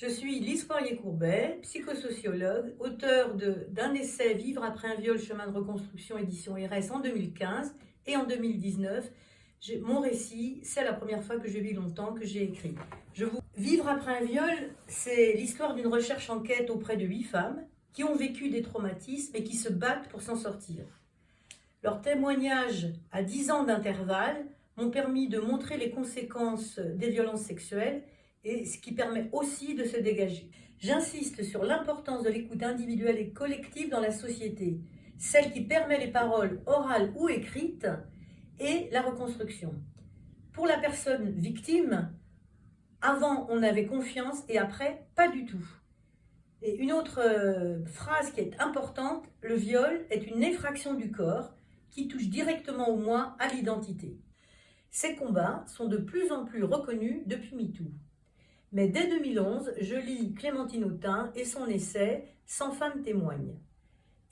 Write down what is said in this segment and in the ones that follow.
Je suis Lise Poirier-Courbet, psychosociologue, auteur d'un essai « Vivre après un viol, chemin de reconstruction, édition RS » en 2015 et en 2019. Mon récit, c'est la première fois que je vis longtemps que j'ai écrit. Je. Vivre après un viol, c'est l'histoire d'une recherche enquête auprès de huit femmes qui ont vécu des traumatismes et qui se battent pour s'en sortir. Leurs témoignages à 10 ans d'intervalle m'ont permis de montrer les conséquences des violences sexuelles et ce qui permet aussi de se dégager. J'insiste sur l'importance de l'écoute individuelle et collective dans la société, celle qui permet les paroles orales ou écrites et la reconstruction. Pour la personne victime, avant on avait confiance et après pas du tout. Et une autre euh, phrase qui est importante, le viol est une effraction du corps qui touche directement au moi, à l'identité. Ces combats sont de plus en plus reconnus depuis MeToo. Mais dès 2011, je lis Clémentine Autain et son essai « Sans femme témoigne ».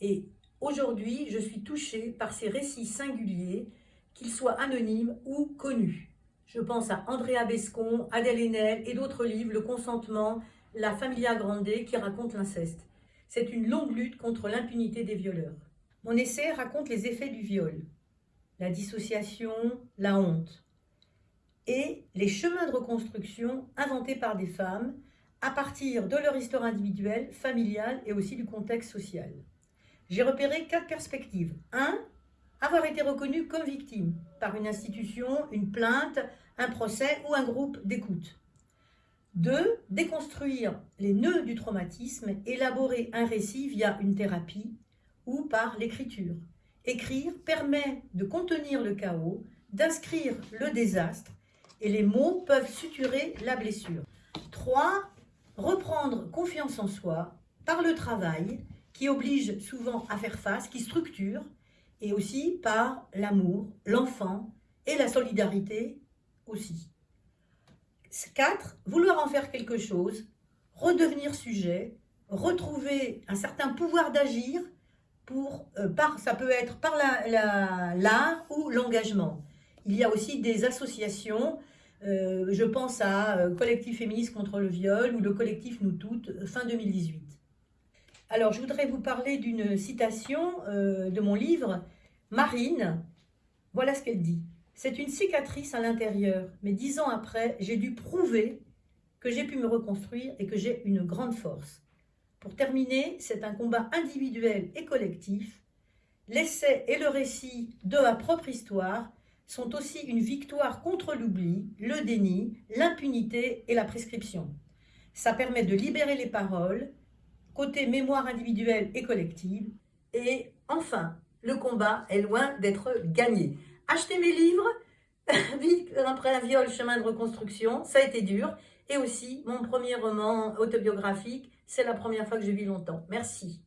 Et aujourd'hui, je suis touchée par ces récits singuliers, qu'ils soient anonymes ou connus. Je pense à Andrea Bescon, Adèle Haenel et d'autres livres, Le consentement, La Familia Grande qui raconte l'inceste. C'est une longue lutte contre l'impunité des violeurs. Mon essai raconte les effets du viol, la dissociation, la honte, et les chemins de reconstruction inventés par des femmes à partir de leur histoire individuelle, familiale et aussi du contexte social. J'ai repéré quatre perspectives. 1. Avoir été reconnu comme victime par une institution, une plainte, un procès ou un groupe d'écoute. 2. Déconstruire les nœuds du traumatisme, élaborer un récit via une thérapie ou par l'écriture. Écrire permet de contenir le chaos, d'inscrire le désastre et les mots peuvent suturer la blessure. 3. Reprendre confiance en soi par le travail qui oblige souvent à faire face, qui structure, et aussi par l'amour, l'enfant et la solidarité aussi. 4. Vouloir en faire quelque chose, redevenir sujet, retrouver un certain pouvoir d'agir, pour, euh, par, ça peut être par l'art la, ou l'engagement. Il y a aussi des associations, euh, je pense à euh, Collectif féministe contre le viol ou le collectif Nous Toutes, fin 2018. Alors, je voudrais vous parler d'une citation de mon livre, Marine. Voilà ce qu'elle dit. C'est une cicatrice à l'intérieur, mais dix ans après, j'ai dû prouver que j'ai pu me reconstruire et que j'ai une grande force. Pour terminer, c'est un combat individuel et collectif. L'essai et le récit de ma propre histoire sont aussi une victoire contre l'oubli, le déni, l'impunité et la prescription. Ça permet de libérer les paroles, côté mémoire individuelle et collective. Et enfin, le combat est loin d'être gagné. Achetez mes livres, Vite après un viol, chemin de reconstruction, ça a été dur. Et aussi, mon premier roman autobiographique, c'est la première fois que je vis longtemps. Merci.